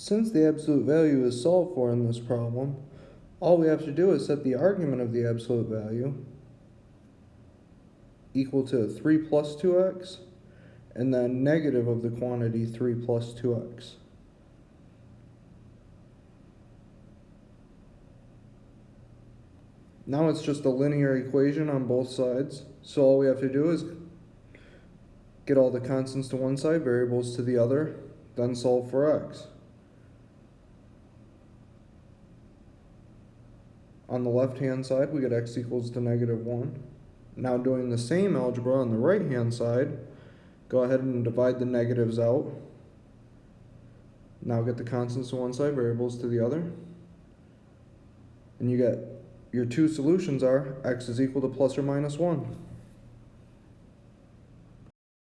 Since the absolute value is solved for in this problem, all we have to do is set the argument of the absolute value equal to 3 plus 2x, and then negative of the quantity 3 plus 2x. Now it's just a linear equation on both sides, so all we have to do is get all the constants to one side, variables to the other, then solve for x. On the left-hand side, we get x equals to negative 1. Now doing the same algebra on the right-hand side, go ahead and divide the negatives out. Now get the constants to one side, variables to the other. And you get your two solutions are x is equal to plus or minus 1.